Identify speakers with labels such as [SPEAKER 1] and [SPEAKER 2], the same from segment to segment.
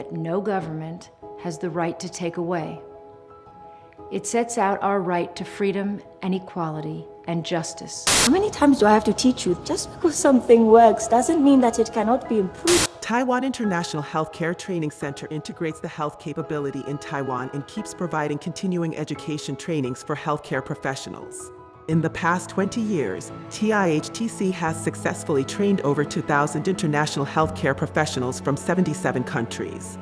[SPEAKER 1] that no government has the right to take away. It sets out our right to freedom and equality and justice.
[SPEAKER 2] How many times do I have to teach you? Just because something works doesn't mean that it cannot be improved.
[SPEAKER 3] Taiwan International Healthcare Training Center integrates the health capability in Taiwan and keeps providing continuing education trainings for healthcare professionals. In the past 20 years, TIHTC has successfully trained over 2,000 international healthcare professionals from 77 countries.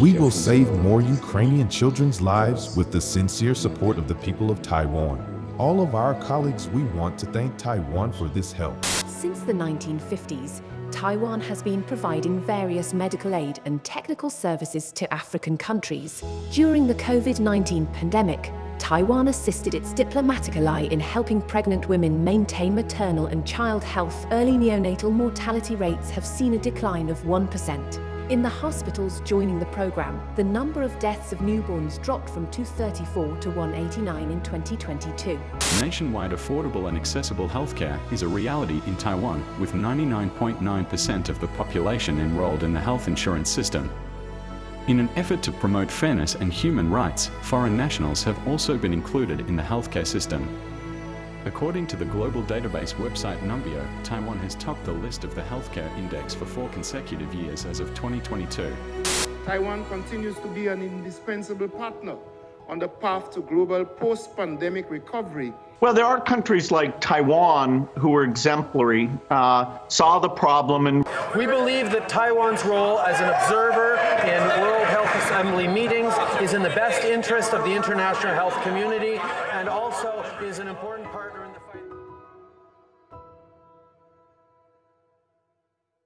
[SPEAKER 4] We will save more Ukrainian children's lives with the sincere support of the people of Taiwan. All of our colleagues, we want to thank Taiwan for this help.
[SPEAKER 5] Since the 1950s, Taiwan has been providing various medical aid and technical services to African countries. During the COVID-19 pandemic, Taiwan assisted its diplomatic ally in helping pregnant women maintain maternal and child health. Early neonatal mortality rates have seen a decline of 1%. In the hospitals joining the program, the number of deaths of newborns dropped from 234 to 189 in 2022.
[SPEAKER 6] Nationwide affordable and accessible healthcare is a reality in Taiwan, with 99.9% of the population enrolled in the health insurance system. In an effort to promote fairness and human rights, foreign nationals have also been included in the healthcare system. According to the global database website Numbeo, Taiwan has topped the list of the healthcare index for four consecutive years as of 2022.
[SPEAKER 7] Taiwan continues to be an indispensable partner on the path to global post-pandemic recovery.
[SPEAKER 8] Well, there are countries like Taiwan who were exemplary, uh, saw the problem and...
[SPEAKER 9] We believe that Taiwan's role as an observer in World Health Assembly meetings is in the best interest of the international health community and also is an important partner